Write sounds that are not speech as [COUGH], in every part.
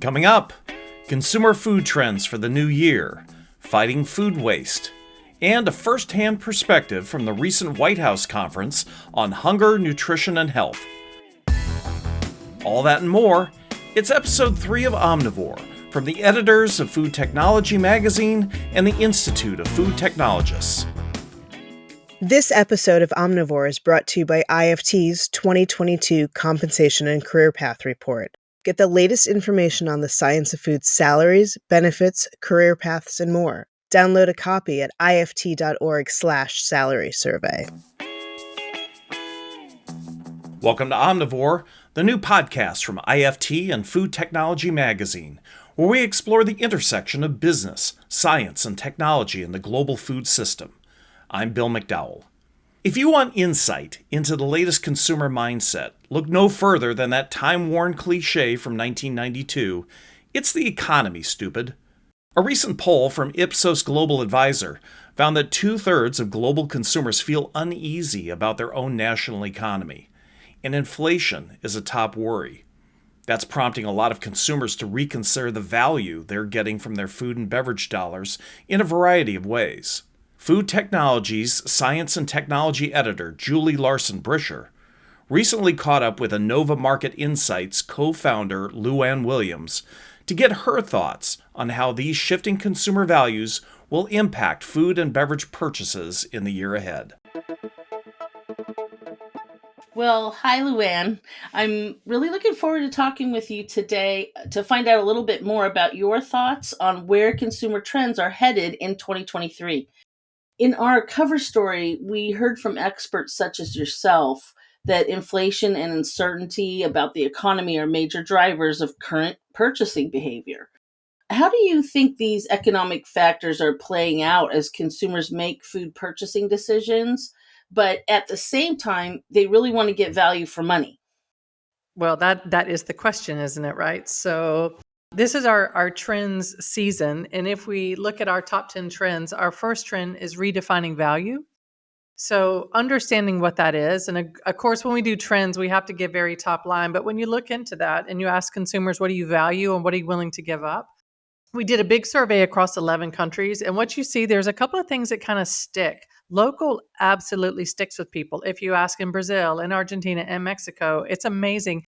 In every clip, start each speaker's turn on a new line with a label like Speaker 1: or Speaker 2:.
Speaker 1: Coming up, consumer food trends for the new year, fighting food waste, and a first hand perspective from the recent White House conference on hunger, nutrition, and health. All that and more. It's episode 3 of Omnivore from the editors of Food Technology magazine and the Institute of Food Technologists.
Speaker 2: This episode of Omnivore is brought to you by IFT's 2022 Compensation and Career Path Report. Get the latest information on the science of food's salaries, benefits, career paths, and more. Download a copy at ift.org slash salary survey.
Speaker 1: Welcome to Omnivore, the new podcast from IFT and Food Technology magazine, where we explore the intersection of business, science, and technology in the global food system. I'm Bill McDowell. If you want insight into the latest consumer mindset, look no further than that time worn cliche from 1992 it's the economy, stupid. A recent poll from Ipsos Global Advisor found that two thirds of global consumers feel uneasy about their own national economy, and inflation is a top worry. That's prompting a lot of consumers to reconsider the value they're getting from their food and beverage dollars in a variety of ways. Food Technologies science and technology editor Julie Larson Bricher recently caught up with Innova Market Insights co founder Luann Williams to get her thoughts on how these shifting consumer values will impact food and beverage purchases in the year ahead.
Speaker 3: Well, hi, Luann. I'm really looking forward to talking with you today to find out a little bit more about your thoughts on where consumer trends are headed in 2023. In our cover story, we heard from experts such as yourself that inflation and uncertainty about the economy are major drivers of current purchasing behavior. How do you think these economic factors are playing out as consumers make food purchasing decisions, but at the same time, they really want to get value for money?
Speaker 4: Well, that that is the question, isn't it, right? So this is our, our trends season. And if we look at our top 10 trends, our first trend is redefining value. So, understanding what that is. And of course, when we do trends, we have to give very top line. But when you look into that and you ask consumers, what do you value and what are you willing to give up? We did a big survey across 11 countries. And what you see, there's a couple of things that kind of stick. Local absolutely sticks with people. If you ask in Brazil, in Argentina, and Mexico, it's amazing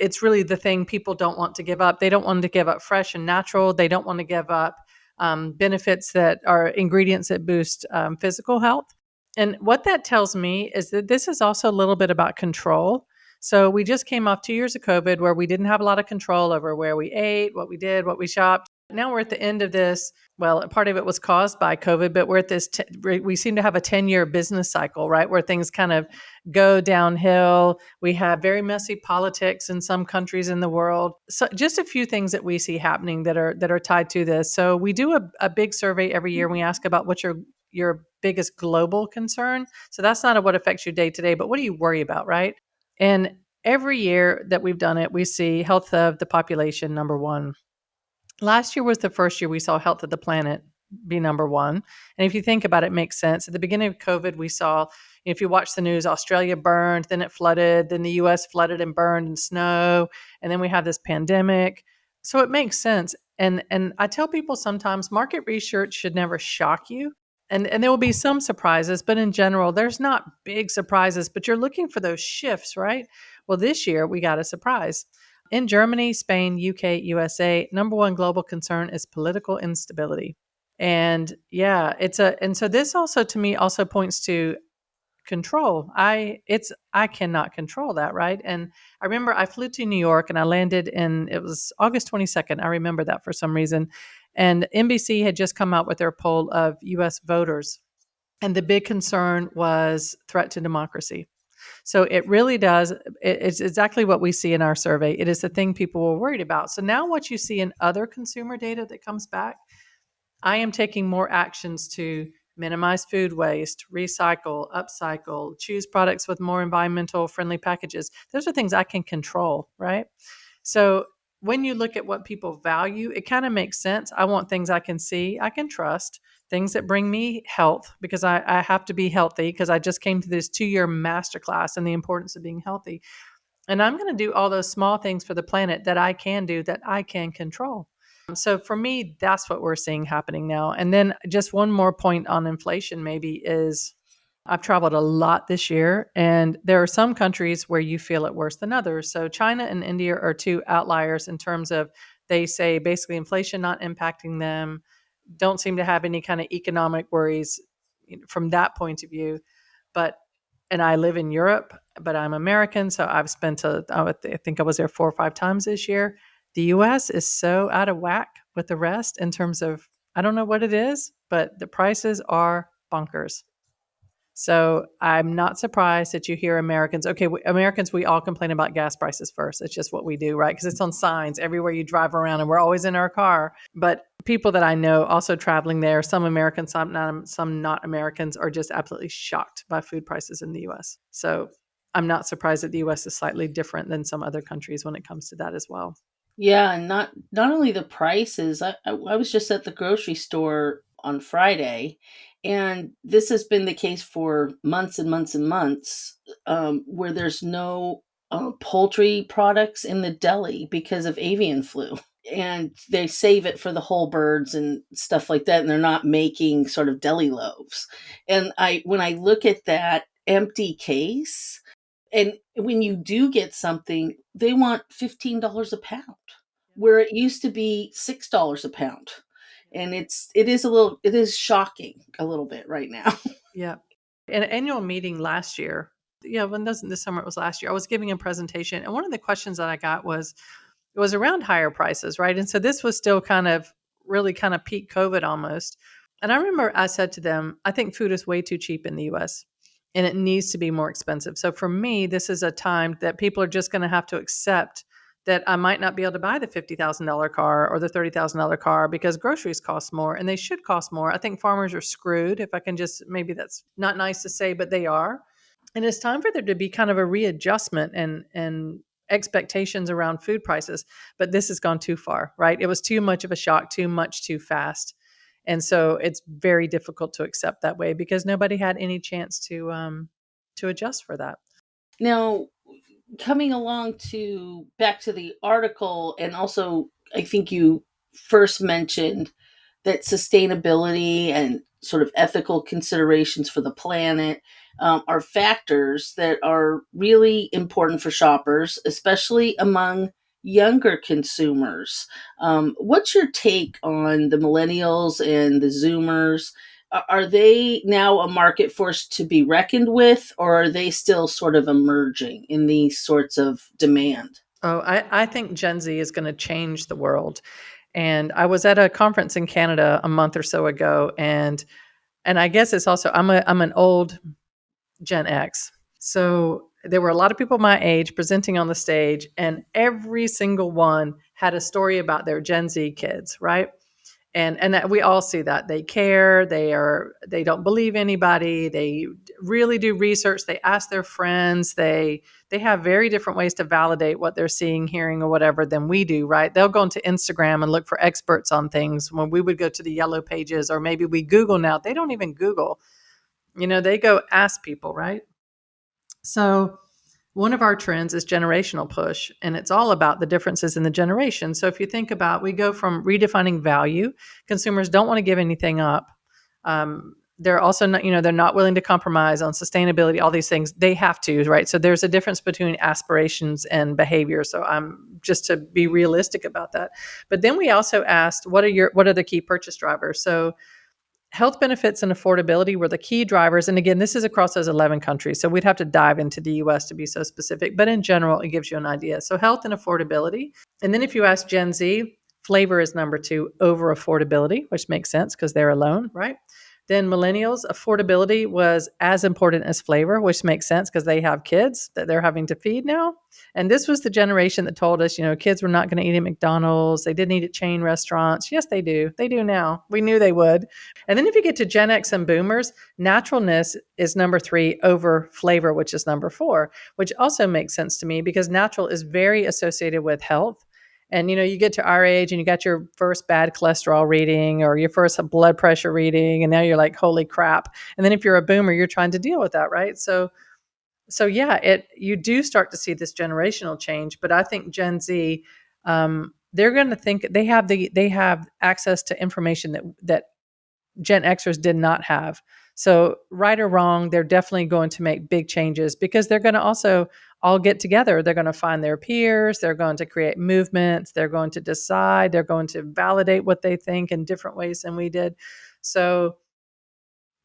Speaker 4: it's really the thing people don't want to give up. They don't want to give up fresh and natural. They don't want to give up um, benefits that are ingredients that boost um, physical health. And what that tells me is that this is also a little bit about control. So we just came off two years of COVID where we didn't have a lot of control over where we ate, what we did, what we shopped. Now we're at the end of this. Well, part of it was caused by COVID, but we're at this, t- we seem to have a 10 year business cycle, right? Where things kind of go downhill. We have very messy politics in some countries in the world. So just a few things that we see happening that are, that are tied to this. So we do a, a big survey every year. We ask about what's your, your biggest global concern. So that's not a, what affects you day to day, but what do you worry about, right? And every year that we've done it, we see health of the population, number one last year was the first year we saw health of the planet be number one. And if you think about it, it makes sense. At the beginning of COVID, we saw, if you watch the news, Australia burned, then it flooded, then the US flooded and burned in snow, and then we have this pandemic. So it makes sense. And and I tell people sometimes market research should never shock you. And and there will be some surprises, but in general, there's not big surprises, but you're looking for those shifts, right? Well, this year we got a surprise. In Germany, Spain, UK, USA, number one global concern is political instability. And yeah, it's a and so this also to me also points to control. I it's I cannot control that, right? And I remember I flew to New York and I landed in it was August 22nd. I remember that for some reason. And NBC had just come out with their poll of US voters. And the big concern was threat to democracy. So it really does. It's exactly what we see in our survey. It is the thing people were worried about. So now, what you see in other consumer data that comes back, I am taking more actions to minimize food waste, recycle, upcycle, choose products with more environmental friendly packages. Those are things I can control, right? So when you look at what people value, it kind of makes sense. I want things I can see, I can trust things that bring me health because I, I have to be healthy because I just came to this two year masterclass and the importance of being healthy. And I'm going to do all those small things for the planet that I can do that I can control. So for me, that's what we're seeing happening now. And then just one more point on inflation, maybe, is I've traveled a lot this year, and there are some countries where you feel it worse than others. So China and India are two outliers in terms of they say basically inflation not impacting them, don't seem to have any kind of economic worries from that point of view. But and I live in Europe, but I'm American, so I've spent a, I think I was there four or five times this year. The US is so out of whack with the rest in terms of I don't know what it is, but the prices are bonkers. So I'm not surprised that you hear Americans. Okay, we, Americans, we all complain about gas prices first. It's just what we do, right? Because it's on signs everywhere you drive around, and we're always in our car. But people that I know also traveling there, some Americans, some not, some not Americans, are just absolutely shocked by food prices in the U.S. So I'm not surprised that the U.S. is slightly different than some other countries when it comes to that as well.
Speaker 3: Yeah, and not not only the prices. I, I, I was just at the grocery store on Friday, and this has been the case for months and months and months, um, where there's no uh, poultry products in the deli because of avian flu. And they save it for the whole birds and stuff like that, and they're not making sort of deli loaves. And I, when I look at that empty case, and when you do get something, they want fifteen dollars a pound, where it used to be six dollars a pound and it's it is a little it is shocking a little bit right now. [LAUGHS]
Speaker 4: yeah. An annual meeting last year, yeah, when doesn't this summer it was last year, I was giving a presentation and one of the questions that I got was it was around higher prices, right? And so this was still kind of really kind of peak COVID almost. And I remember I said to them, I think food is way too cheap in the US and it needs to be more expensive. So for me, this is a time that people are just going to have to accept that I might not be able to buy the $50,000 car or the $30,000 car because groceries cost more and they should cost more. I think farmers are screwed, if I can just, maybe that's not nice to say, but they are. And it's time for there to be kind of a readjustment and, and, expectations around food prices but this has gone too far right it was too much of a shock too much too fast and so it's very difficult to accept that way because nobody had any chance to um to adjust for that
Speaker 3: now coming along to back to the article and also i think you first mentioned that sustainability and sort of ethical considerations for the planet um, are factors that are really important for shoppers especially among younger consumers. Um, what's your take on the millennials and the zoomers are they now a market force to be reckoned with, or are they still sort of emerging in these sorts of demand?
Speaker 4: Oh, I, I think Gen Z is going to change the world. And I was at a conference in Canada a month or so ago, and and I guess it's also I'm a I'm an old Gen X, so there were a lot of people my age presenting on the stage, and every single one had a story about their Gen Z kids, right? And and that we all see that. They care they are they don't believe anybody they really do research they ask their friends they they have very different ways to validate what they're seeing hearing or whatever than we do right? They'll go into instagram and look for experts on things. When we would go to the yellow pages or maybe we google now they don't even google. You know they go ask people right? So one of our trends is generational push, and it's all about the differences in the generation. So if you think about, we go from redefining value. Consumers don't want to give anything up. Um, they're also not, you know, they're not willing to compromise on sustainability. All these things they have to, right? So there's a difference between aspirations and behavior. So I'm just to be realistic about that. But then we also asked, what are your, what are the key purchase drivers? So health benefits and affordability were the key drivers. And again, this is across those 11 countries. So we'd have to dive into the US to be so specific. But in general, it gives you an idea. So health and affordability. And then if you ask Gen Z, flavor is number two over affordability, which makes sense because they're alone, right? Then millennials, affordability was as important as flavor, which makes sense because they have kids that they're having to feed now. And this was the generation that told us, you know, kids were not going to eat at McDonald's. They didn't eat at chain restaurants. Yes, they do. They do now. We knew they would. And then if you get to Gen X and boomers, naturalness is number three over flavor, which is number four, which also makes sense to me because natural is very associated with health and you know you get to our age and you got your first bad cholesterol reading or your first blood pressure reading and now you're like holy crap and then if you're a boomer you're trying to deal with that right so so yeah, it you do start to see this generational change, but I think Gen Z, um, they're going to think they have the they have access to information that that Gen Xers did not have. So right or wrong, they're definitely going to make big changes because they're going to also all get together. They're going to find their peers. They're going to create movements. They're going to decide. They're going to validate what they think in different ways than we did. So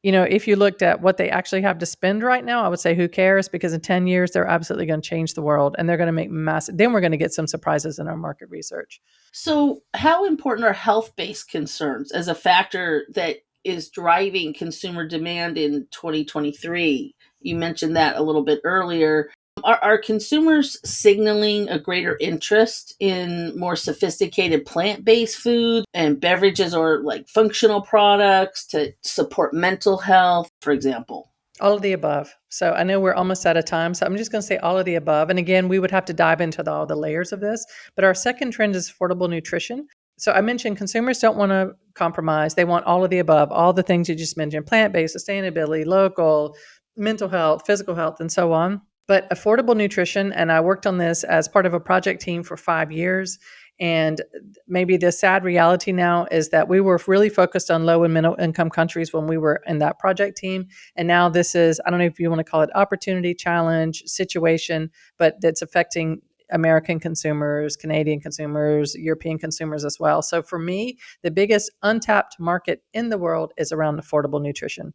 Speaker 4: you know, if you looked at what they actually have to spend right now, I would say who cares? Because in 10 years, they're absolutely going to change the world and they're going to make massive, then we're going to get some surprises in our market research.
Speaker 3: So, how important are health based concerns as a factor that is driving consumer demand in 2023? You mentioned that a little bit earlier. Are, are consumers signaling a greater interest in more sophisticated plant based food and beverages or like functional products to support mental health, for example?
Speaker 4: All of the above. So I know we're almost out of time. So I'm just going to say all of the above. And again, we would have to dive into the, all the layers of this. But our second trend is affordable nutrition. So I mentioned consumers don't want to compromise. They want all of the above, all the things you just mentioned plant based, sustainability, local, mental health, physical health, and so on. But affordable nutrition, and I worked on this as part of a project team for five years. And maybe the sad reality now is that we were really focused on low and middle income countries when we were in that project team. And now this is, I don't know if you want to call it opportunity, challenge, situation, but that's affecting American consumers, Canadian consumers, European consumers as well. So for me, the biggest untapped market in the world is around affordable nutrition.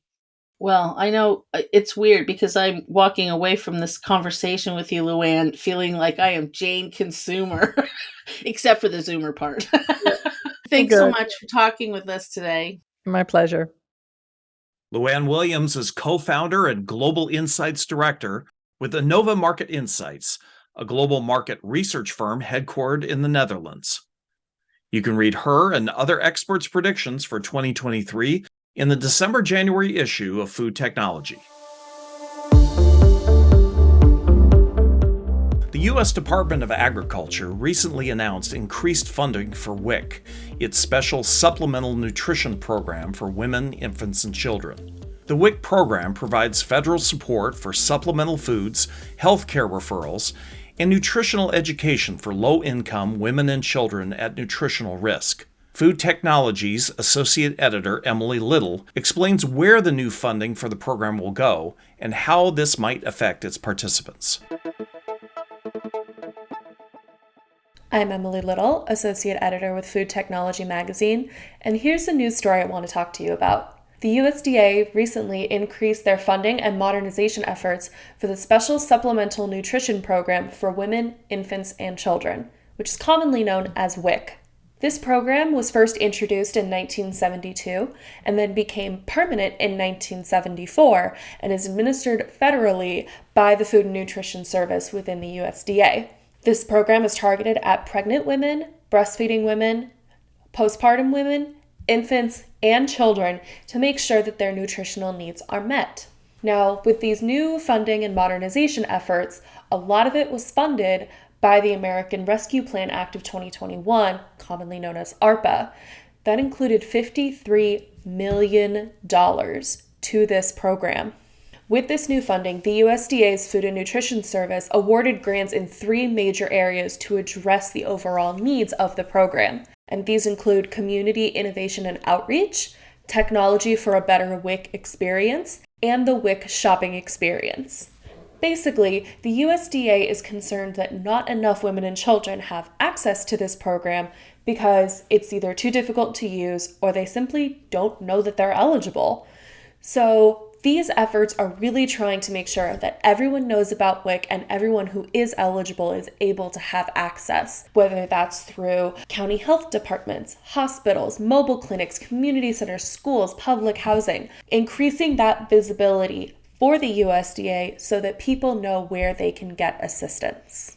Speaker 3: Well, I know uh, it's weird because I'm walking away from this conversation with you, Luann, feeling like I am Jane consumer, [LAUGHS] except for the Zoomer part. [LAUGHS] Thanks so much for talking with us today.
Speaker 4: My pleasure.
Speaker 1: Luann Williams is co founder and Global Insights Director with Innova Market Insights, a global market research firm headquartered in the Netherlands. You can read her and other experts' predictions for 2023 in the December January issue of Food Technology. The U.S. Department of Agriculture recently announced increased funding for WIC, its special supplemental nutrition program for women, infants, and children. The WIC program provides federal support for supplemental foods, healthcare referrals, and nutritional education for low income women and children at nutritional risk. Food Technologies Associate Editor Emily Little explains where the new funding for the program will go and how this might affect its participants.
Speaker 5: I'm Emily Little, Associate Editor with Food Technology Magazine, and here's the news story I want to talk to you about. The USDA recently increased their funding and modernization efforts for the Special Supplemental Nutrition Program for Women, Infants, and Children, which is commonly known as WIC. This program was first introduced in 1972 and then became permanent in 1974 and is administered federally by the Food and Nutrition Service within the USDA. This program is targeted at pregnant women, breastfeeding women, postpartum women, infants, and children to make sure that their nutritional needs are met. Now, with these new funding and modernization efforts, a lot of it was funded by the American Rescue Plan Act of 2021, commonly known as ARPA. That included $53 million to this program. With this new funding, the USDA's Food and Nutrition Service awarded grants in three major areas to address the overall needs of the program. And these include community innovation and outreach, technology for a better WIC experience, and the WIC shopping experience. Basically, the USDA is concerned that not enough women and children have access to this program because it's either too difficult to use or they simply don't know that they're eligible. So, these efforts are really trying to make sure that everyone knows about WIC and everyone who is eligible is able to have access, whether that's through county health departments, hospitals, mobile clinics, community centers, schools, public housing. Increasing that visibility for the USDA so that people know where they can get assistance.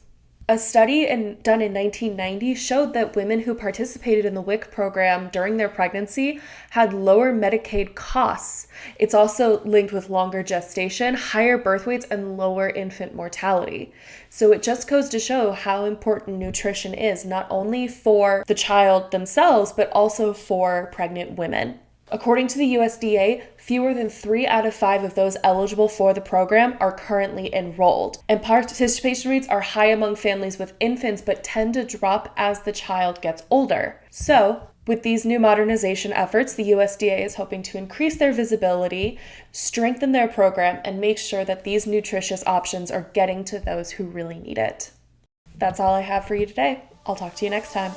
Speaker 5: A study in, done in 1990 showed that women who participated in the WIC program during their pregnancy had lower Medicaid costs. It's also linked with longer gestation, higher birth weights, and lower infant mortality. So it just goes to show how important nutrition is, not only for the child themselves, but also for pregnant women. According to the USDA, fewer than three out of five of those eligible for the program are currently enrolled. And participation rates are high among families with infants, but tend to drop as the child gets older. So, with these new modernization efforts, the USDA is hoping to increase their visibility, strengthen their program, and make sure that these nutritious options are getting to those who really need it. That's all I have for you today. I'll talk to you next time.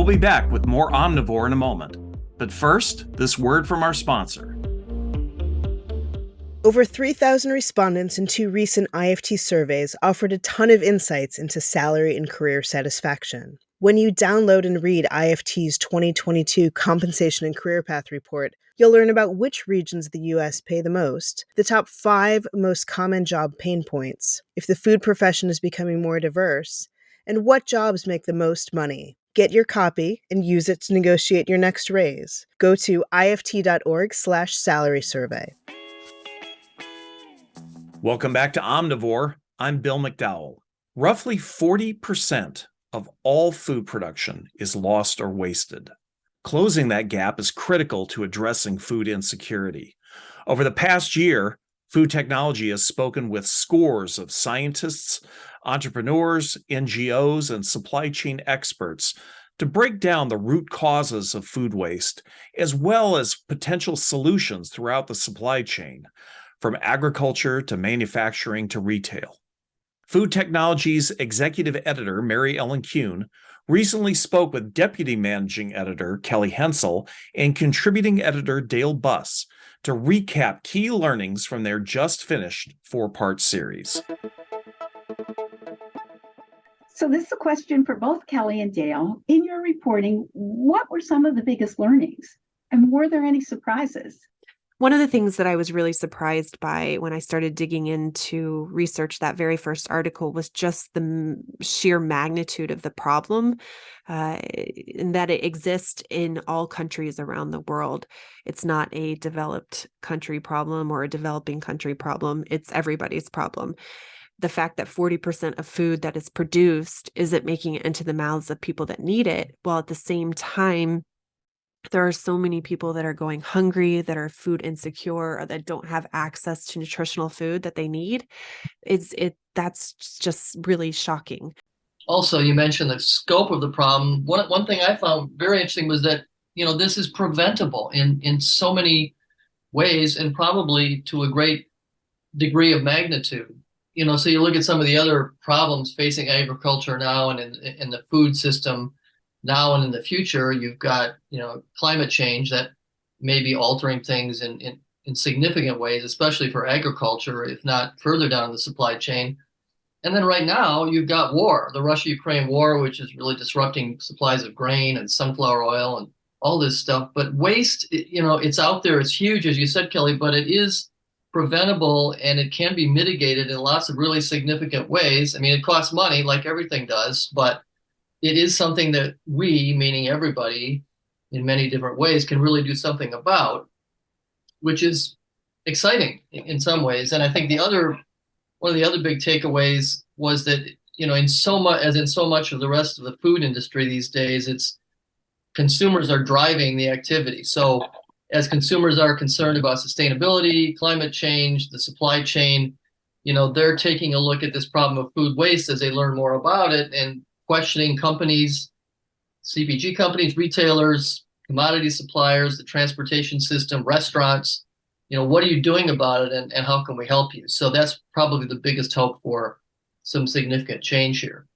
Speaker 1: We'll be back with more Omnivore in a moment. But first, this word from our sponsor.
Speaker 2: Over 3,000 respondents in two recent IFT surveys offered a ton of insights into salary and career satisfaction. When you download and read IFT's 2022 Compensation and Career Path Report, you'll learn about which regions of the U.S. pay the most, the top five most common job pain points, if the food profession is becoming more diverse, and what jobs make the most money. Get your copy and use it to negotiate your next raise. Go to ift.org slash salary survey.
Speaker 1: Welcome back to Omnivore. I'm Bill McDowell. Roughly 40% of all food production is lost or wasted. Closing that gap is critical to addressing food insecurity. Over the past year, food technology has spoken with scores of scientists, entrepreneurs, NGOs, and supply chain experts to break down the root causes of food waste, as well as potential solutions throughout the supply chain from agriculture to manufacturing to retail. Food Technology's executive editor, Mary Ellen Kuhn, recently spoke with deputy managing editor Kelly Hensel and contributing editor Dale Buss to recap key learnings from their just finished four part series.
Speaker 6: So, this is a question for both Kelly and Dale. In your reporting, what were some of the biggest learnings? And were there any surprises?
Speaker 7: One of the things that I was really surprised by when I started digging into research that very first article was just the sheer magnitude of the problem, uh, and that it exists in all countries around the world. It's not a developed country problem or a developing country problem, it's everybody's problem the fact that 40% of food that is produced isn't making it into the mouths of people that need it, while at the same time, there are so many people that are going hungry that are food insecure or that don't have access to nutritional food that they need. It's it that's just really shocking.
Speaker 8: Also you mentioned the scope of the problem. One, one thing i found very interesting was that you know this is preventable in in so many ways and probably to a great degree of magnitude you know so you look at some of the other problems facing agriculture now and in, in the food system now and in the future, you've got you know climate change that may be altering things in, in, in significant ways, especially for agriculture, if not further down the supply chain. And then right now, you've got war, the Russia Ukraine war, which is really disrupting supplies of grain and sunflower oil and all this stuff. But waste, you know, it's out there, it's huge, as you said, Kelly, but it is preventable and it can be mitigated in lots of really significant ways. I mean, it costs money, like everything does, but it is something that we, meaning everybody, in many different ways, can really do something about, which is exciting in some ways. And I think the other one of the other big takeaways was that you know in so much as in so much of the rest of the food industry these days, it's consumers are driving the activity. So as consumers are concerned about sustainability, climate change, the supply chain, you know, they're taking a look at this problem of food waste as they learn more about it and questioning companies, CPG companies, retailers, commodity suppliers, the transportation system, restaurants. You know, what are you doing about it and, and how can we help you? So that's probably the biggest hope for some significant change here.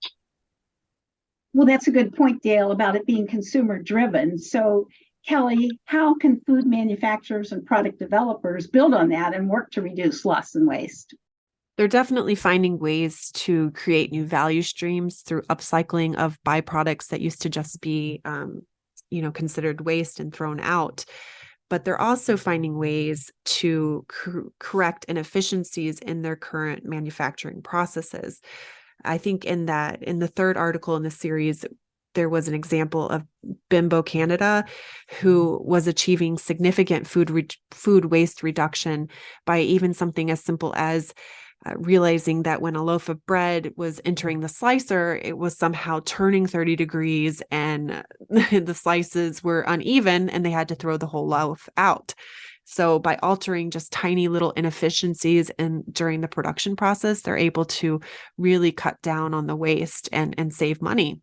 Speaker 6: Well, that's a good point, Dale, about it being consumer driven. So, Kelly, how can food manufacturers and product developers build on that and work to reduce loss and waste?
Speaker 7: they're definitely finding ways to create new value streams through upcycling of byproducts that used to just be um, you know considered waste and thrown out but they're also finding ways to cor- correct inefficiencies in their current manufacturing processes i think in that in the third article in the series there was an example of Bimbo Canada, who was achieving significant food re- food waste reduction by even something as simple as uh, realizing that when a loaf of bread was entering the slicer, it was somehow turning 30 degrees and [LAUGHS] the slices were uneven and they had to throw the whole loaf out. So by altering just tiny little inefficiencies and during the production process, they're able to really cut down on the waste and, and save money.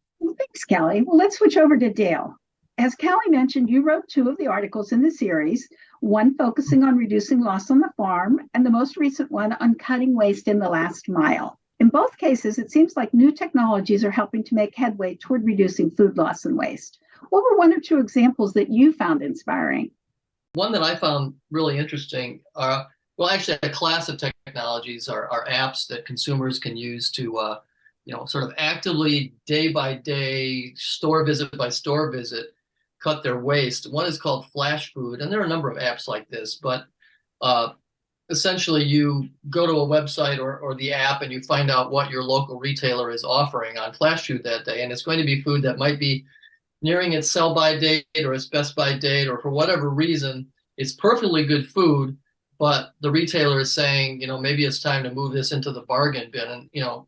Speaker 6: Thanks, Kelly. Well, let's switch over to Dale. As Kelly mentioned, you wrote two of the articles in the series, one focusing on reducing loss on the farm, and the most recent one on cutting waste in the last mile. In both cases, it seems like new technologies are helping to make headway toward reducing food loss and waste. What were one or two examples that you found inspiring?
Speaker 8: One that I found really interesting are, well, actually, a class of technologies are, are apps that consumers can use to, uh, you know, sort of actively day by day, store visit by store visit, cut their waste. One is called Flashfood, and there are a number of apps like this, but uh, essentially you go to a website or, or the app and you find out what your local retailer is offering on Flashfood that day. And it's going to be food that might be nearing its sell by date or its best by date, or for whatever reason, it's perfectly good food, but the retailer is saying, you know, maybe it's time to move this into the bargain bin. And, you know,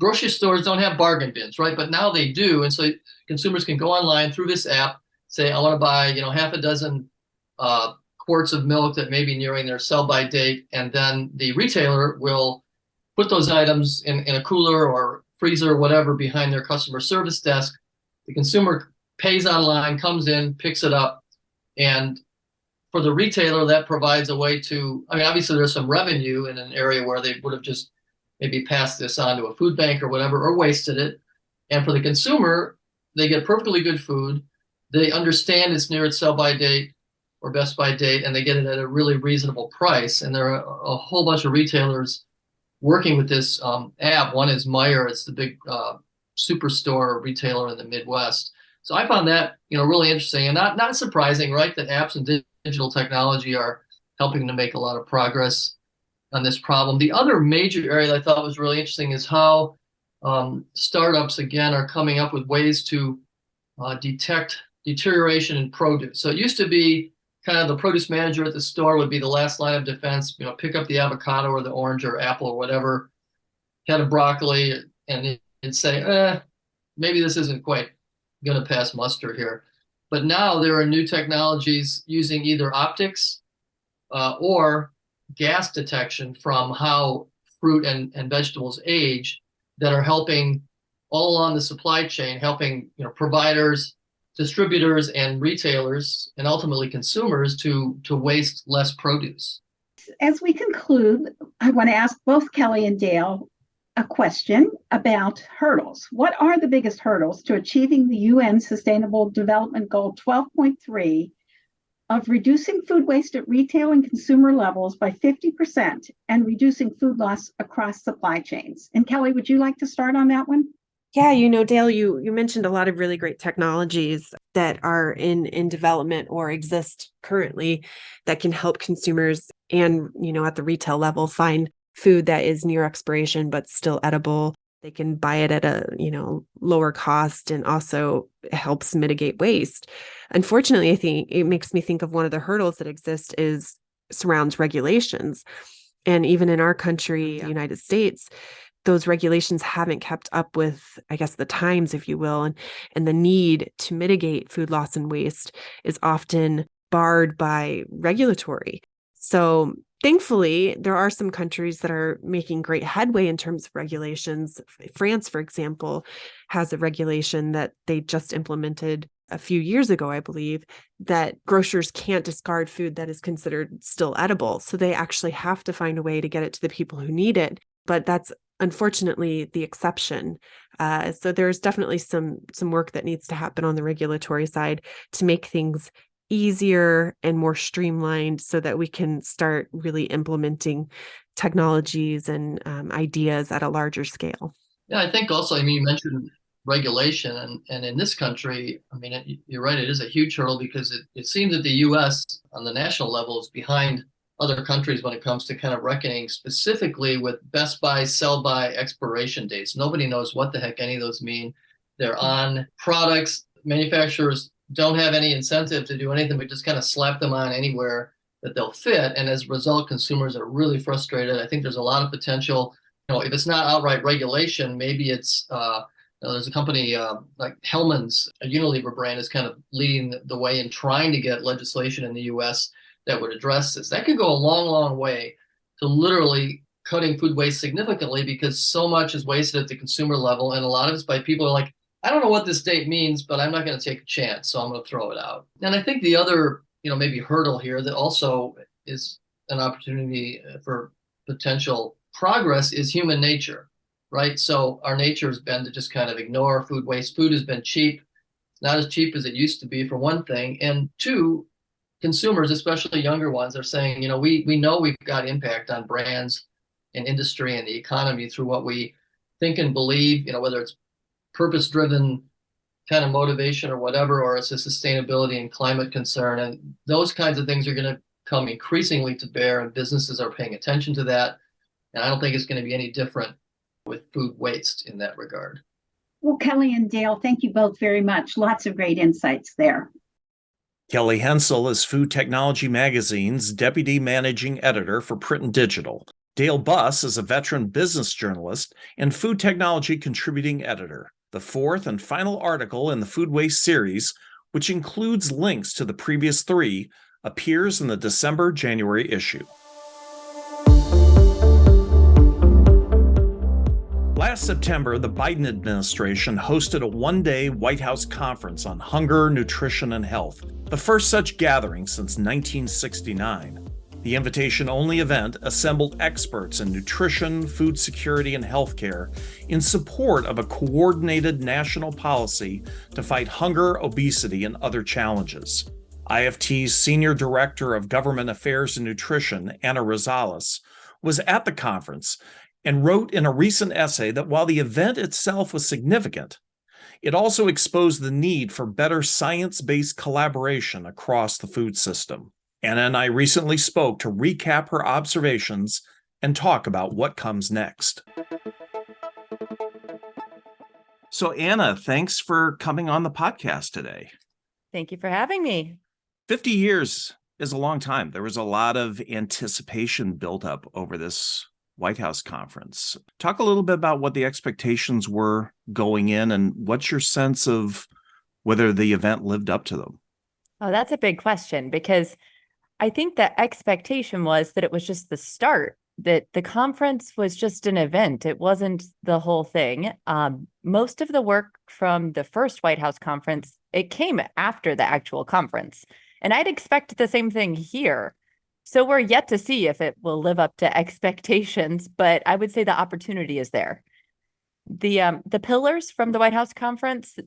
Speaker 8: grocery stores don't have bargain bins, right? But now they do. And so consumers can go online through this app, say, I want to buy, you know, half a dozen uh, quarts of milk that may be nearing their sell by date. And then the retailer will put those items in, in a cooler or freezer or whatever behind their customer service desk. The consumer pays online, comes in, picks it up. And for the retailer, that provides a way to, I mean, obviously there's some revenue in an area where they would have just maybe passed this on to a food bank or whatever, or wasted it. And for the consumer, they get perfectly good food. They understand it's near its sell by date or best by date, and they get it at a really reasonable price. And there are a, whole bunch of retailers working with this um, app. One is Meijer, it's the big uh, superstore retailer in the Midwest. So I found that you know really interesting and not not surprising, right? That apps and digital technology are helping to make a lot of progress on this problem. The other major area that I thought was really interesting is how um, startups again are coming up with ways to uh, detect deterioration in produce. So it used to be kind of the produce manager at the store would be the last line of defense. You know, pick up the avocado or the orange or apple or whatever, head of broccoli, and and say, eh, maybe this isn't quite going to pass muster here. But now there are new technologies using either optics uh, or gas detection from how fruit and, and vegetables age that are helping all along the supply chain, helping you know providers, distributors, and retailers, and ultimately consumers to to waste less produce.
Speaker 6: As we conclude, I want to ask both Kelly and Dale a question about hurdles. What are the biggest hurdles to achieving the UN Sustainable Development Goal 12.3 of reducing food waste at retail and consumer levels by 50% and reducing food loss across supply chains? And Kelly, would you like to start on that one?
Speaker 7: Yeah, you know, Dale, you you mentioned a lot of really great technologies that are in in development or exist currently that can help consumers and you know at the retail level find food that is near expiration but still edible they can buy it at a you know lower cost and also helps mitigate waste. Unfortunately i think it makes me think of one of the hurdles that exist is surrounds regulations. And even in our country oh, the united states those regulations haven't kept up with i guess the times if you will. And and the need to mitigate food loss and waste is often barred by regulatory. So thankfully, there are some countries that are making great headway in terms of regulations. France, for example, has a regulation that they just implemented a few years ago, I believe, that grocers can't discard food that is considered still edible. So they actually have to find a way to get it to the people who need it. But that's unfortunately the exception. Uh, so there's definitely some some work that needs to happen on the regulatory side to make things easier and more streamlined so that we can start really implementing technologies and um, ideas at a larger scale.
Speaker 8: Yeah, I think also, I mean, you mentioned regulation, and, and in this country, I mean, it, you're right, it is a huge hurdle because it, it seems that the US on the national level is behind other countries when it comes to kind of reckoning specifically with best buy, sell by expiration dates. Nobody knows what the heck any of those mean. They're hmm. on products, manufacturers don't have any incentive to do anything but just kind of slap them on anywhere that they'll fit. And as a result, consumers are really frustrated. I think there's a lot of potential. You know, if it's not outright regulation, maybe it's uh, there's a company uh, like Hellmann's, a Unilever brand, is kind of leading the way in trying to get legislation in the U.S. that would address this. That could go a long, long way to literally cutting food waste significantly because so much is wasted at the consumer level, and a lot of it's by people are like, I don't know what this date means, but I'm not going to take a chance, so I'm going to throw it out. And I think the other, you know, maybe hurdle here that also is an opportunity uh, for potential progress is human nature, right? So our nature has been to just kind of ignore food waste. Food has been cheap, not as cheap as it used to be, for one thing, and two, consumers, especially younger ones, are saying, you know, we we know we've got impact on brands and industry and the economy through what we think and believe, you know, whether it's purpose driven kind of motivation or whatever, or it's a sustainability and climate concern. And those kinds of things are going to come increasingly to bear, and businesses are paying attention to that. And I don't think it's going to be any different with food waste in that regard.
Speaker 6: Well, Kelly and Dale, thank you both very much. Lots of great insights there.
Speaker 1: Kelly Hensel is Food Technology Magazine's Deputy Managing Editor for Print and Digital. Dale Buss is a veteran business journalist and food technology contributing editor. The fourth and final article in the Food Waste series, which includes links to the previous three, appears in the December January issue. Last September, the Biden administration hosted a one day White House conference on hunger, nutrition, and health, the first such gathering since 1969. The invitation only event assembled experts in nutrition, food security, and healthcare in support of a coordinated national policy to fight hunger, obesity, and other challenges. IFT's Senior Director of Government Affairs and Nutrition, Anna Rosales, was at the conference and wrote in a recent essay that while the event itself was significant, it also exposed the need for better science based collaboration across the food system. Anna and I recently spoke to recap her observations and talk about what comes next. So, Anna, thanks for coming on the podcast today.
Speaker 9: Thank you for having me.
Speaker 1: 50 years is a long time. There was a lot of anticipation built up over this White House conference. Talk a little bit about what the expectations were going in and what's your sense of whether the event lived up to them?
Speaker 9: Oh, that's a big question because I think the expectation was that it was just the start, that the conference was just an event. It wasn't the whole thing. Um, most of the work from the first White House conference, it came after the actual conference. And I'd expect the same thing here. So we're yet to see if it will live up to expectations, but I would say the opportunity is there. The um, the pillars from the White House conference,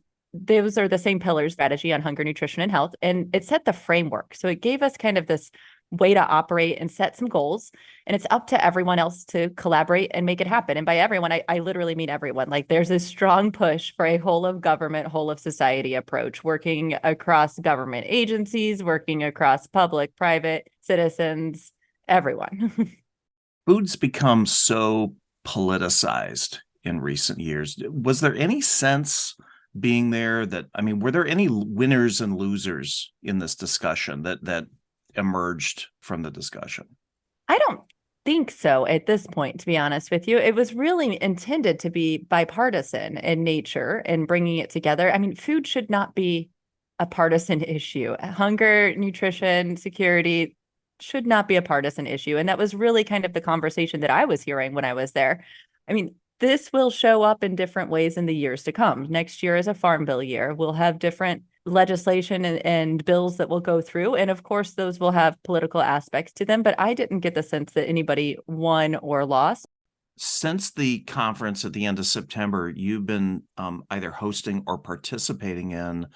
Speaker 9: those are the same pillars strategy on hunger, nutrition, and health. And it set the framework. So it gave us kind of this way to operate and set some goals. And it's up to everyone else to collaborate and make it happen. And by everyone, I, I literally mean everyone. Like there's a strong push for a whole of government, whole of society approach, working across government agencies, working across public, private, citizens, everyone. [LAUGHS]
Speaker 1: Food's become so politicized in recent years. Was there any sense being there that i mean were there any winners and losers in this discussion that that emerged from the discussion?
Speaker 9: I don't think so at this point to be honest with you. It was really intended to be bipartisan in nature and bringing it together. I mean food should not be a partisan [LAUGHS] issue. Hunger nutrition security should not be a partisan issue. And that was really kind of the conversation that i was hearing when i was there. I mean this will show up in different ways in the years to come. Next year is a farm bill year. We'll have different legislation and, and, bills that will go through. And of course, those will have political aspects to them. But I didn't get the sense that anybody won or lost.
Speaker 1: Since the conference at the end of September, you've been um, either hosting or participating in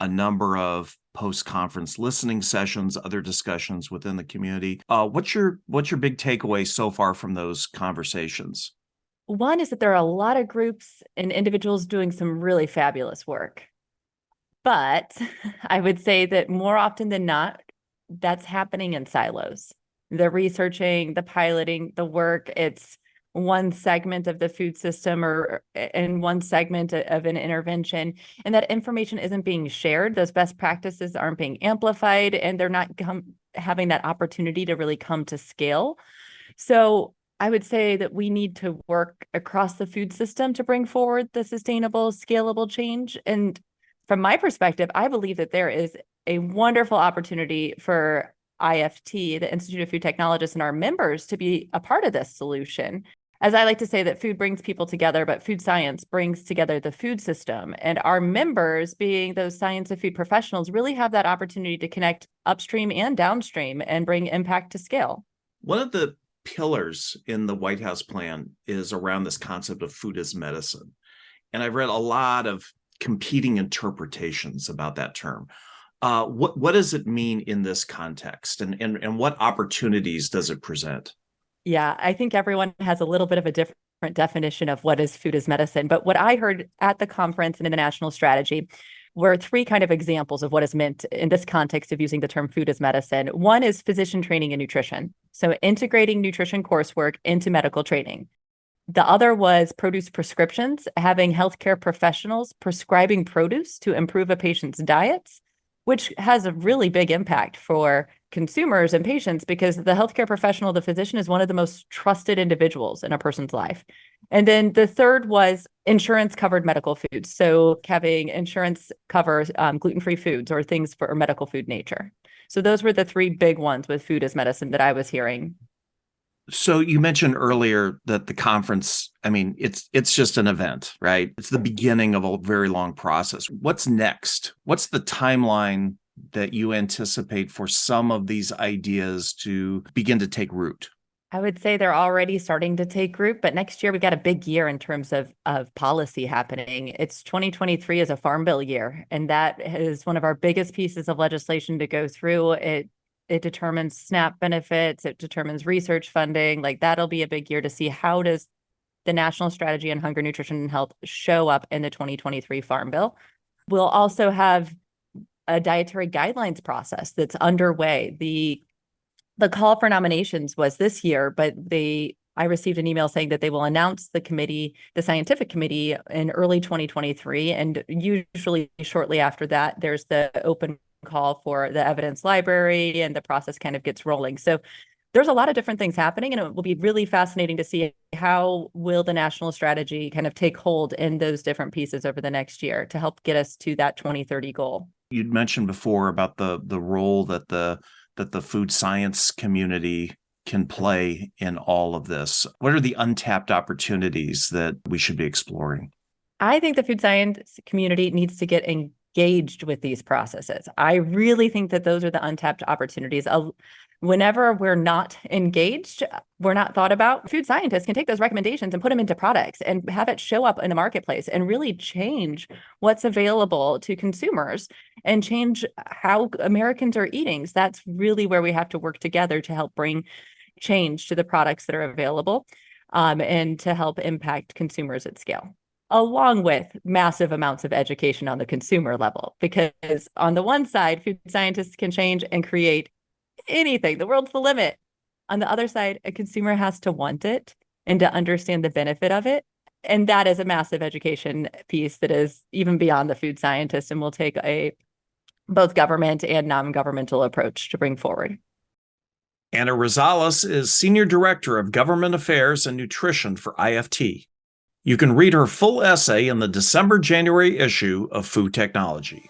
Speaker 1: a number of post-conference listening sessions, other discussions within the community. Uh, what's your what's your big takeaway so far from those conversations?
Speaker 9: One is that there are a lot of groups and individuals doing some really fabulous work. But [LAUGHS] I would say that more often than not, that's happening in silos. The researching, the piloting, the work, it's one segment of the food system or in one segment of an intervention and that information isn't being shared those best practices aren't being amplified and they're not having that opportunity to really come to scale. So I would say that we need to work across the food system to bring forward the sustainable, scalable change. And from my perspective, I believe that there is a wonderful opportunity for IFT, the Institute of Food Technologists, and our members to be a part of this solution. As I like to say, that food brings people together, but food science brings together the food system. And our members, being those science of food professionals, really have that opportunity to connect upstream and downstream and bring impact to scale.
Speaker 1: One of the pillars in the White House plan is around this concept of food as medicine. And I've read a lot of competing interpretations about that term. Uh, what what does it mean in this context, and and and what opportunities does it present?
Speaker 9: Yeah, I think everyone has a little bit of a different definition of what is food as medicine. But what I heard at the conference and in the national strategy were three kind of examples of what is meant in this context of using the term food as medicine. One is physician training and nutrition. So integrating nutrition coursework into medical training. The other was produce prescriptions, having healthcare professionals prescribing produce to improve a patient's diets which has a really big impact for consumers and patients because the healthcare professional, the physician, is one of the most trusted individuals in a person's life. And then the third was insurance covered medical foods. So having insurance cover um, gluten free foods or things for medical food nature. So those were the three big ones with food as medicine that I was hearing
Speaker 1: so you mentioned earlier that the conference i mean it's it's just an event right it's the beginning of a very long process what's next what's the timeline that you anticipate for some of these ideas to begin to take root
Speaker 9: I would say they're already starting to take root, but next year we got a big year in terms of of policy happening. It's 2023 is a farm bill year, and that is one of our biggest pieces of legislation to go through. It it determines SNAP benefits, it determines research funding. Like that'll be a big year to see how does the National Strategy on Hunger, Nutrition, and Health show up in the 2023 Farm Bill. We'll also have a dietary guidelines process that's underway. The the call for nominations was this year, but they I received an email saying that they will announce the committee, the scientific committee in early 2023 and usually shortly after that there's the open call for the evidence library and the process kind of gets rolling. So there's a lot of different things happening and it will be really fascinating to see how will the national strategy kind of take hold in those different pieces over the next year to help get us to that 2030 goal.
Speaker 1: You'd mentioned before about the the role that the that the food science community can play in all of this. What are the untapped opportunities that we should be exploring?
Speaker 9: I think the food science community needs to get in, engaged with these processes. I really think that those are the untapped opportunities. Whenever we're not engaged, we're not thought about, food scientists can take those recommendations and put them into products and have it show up in the marketplace and really change what's available to consumers and change how Americans are eating. So that's really where we have to work together to help bring change to the products that are available um, and to help impact consumers at scale along with massive amounts of education on the consumer level. Because on the one side, food scientists can change and create anything, the world's the limit. On the other side, a consumer has to want it and to understand the benefit of it. And that is a massive education piece that is even beyond the food scientist and will take a both government and non-governmental approach to bring forward.
Speaker 1: Anna Rosales is Senior Director of Government Affairs and Nutrition for IFT. You can read her full essay in the December January issue of Food Technology.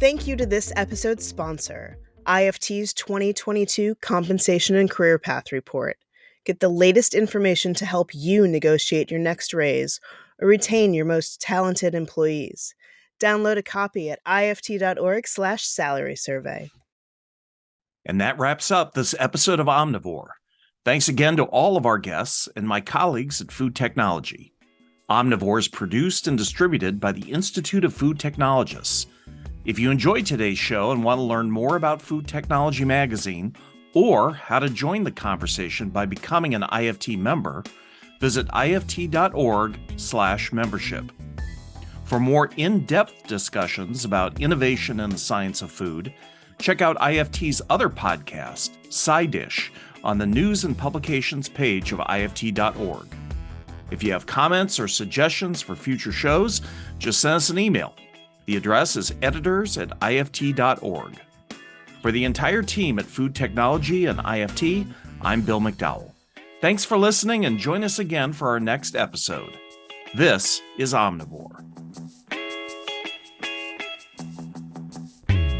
Speaker 2: Thank you to this episode's sponsor, IFT's 2022 Compensation and Career Path Report. Get the latest information to help you negotiate your next raise or retain your most talented employees. Download a copy at ift.org/salary survey.
Speaker 1: And that wraps up this episode of Omnivore. Thanks again to all of our guests and my colleagues at Food Technology. Omnivore is produced and distributed by the Institute of Food Technologists. If you enjoyed today's show and want to learn more about Food Technology Magazine or how to join the conversation by becoming an IFT member, visit ift.org/membership. For more in-depth discussions about innovation in the science of food, check out IFT's other podcast, SciDish, on the News and Publications page of IFT.org. If you have comments or suggestions for future shows, just send us an email. The address is editors at ift.org. For the entire team at Food Technology and IFT, I'm Bill McDowell. Thanks for listening and join us again for our next episode. This is Omnivore.